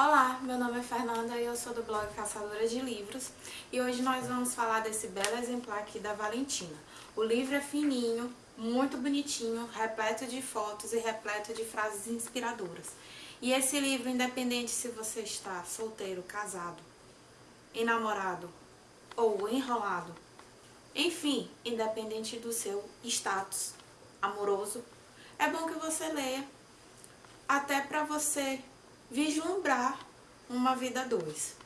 Olá, meu nome é Fernanda e eu sou do blog Caçadora de Livros e hoje nós vamos falar desse belo exemplar aqui da Valentina. O livro é fininho, muito bonitinho, repleto de fotos e repleto de frases inspiradoras. E esse livro, independente se você está solteiro, casado, enamorado ou enrolado, enfim, independente do seu status amoroso, é bom que você leia, até para você vislumbrar uma vida dois.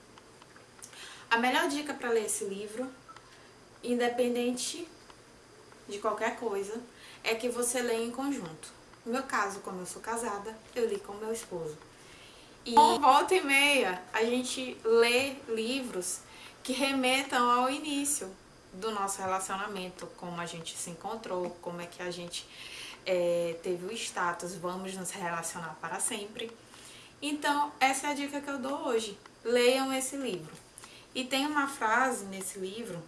A melhor dica para ler esse livro, independente de qualquer coisa, é que você leia em conjunto. No meu caso, como eu sou casada, eu li com meu esposo. E volta e meia, a gente lê livros que remetam ao início do nosso relacionamento, como a gente se encontrou, como é que a gente é, teve o status, vamos nos relacionar para sempre. Então, essa é a dica que eu dou hoje. Leiam esse livro. E tem uma frase nesse livro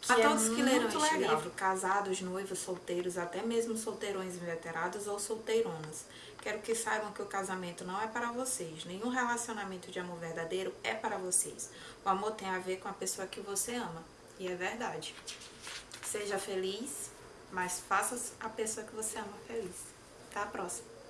que a é todos que leram este legal. livro, casados, noivos, solteiros, até mesmo solteirões inveterados ou solteironas, quero que saibam que o casamento não é para vocês. Nenhum relacionamento de amor verdadeiro é para vocês. O amor tem a ver com a pessoa que você ama. E é verdade. Seja feliz, mas faça a pessoa que você ama feliz. Até a próxima.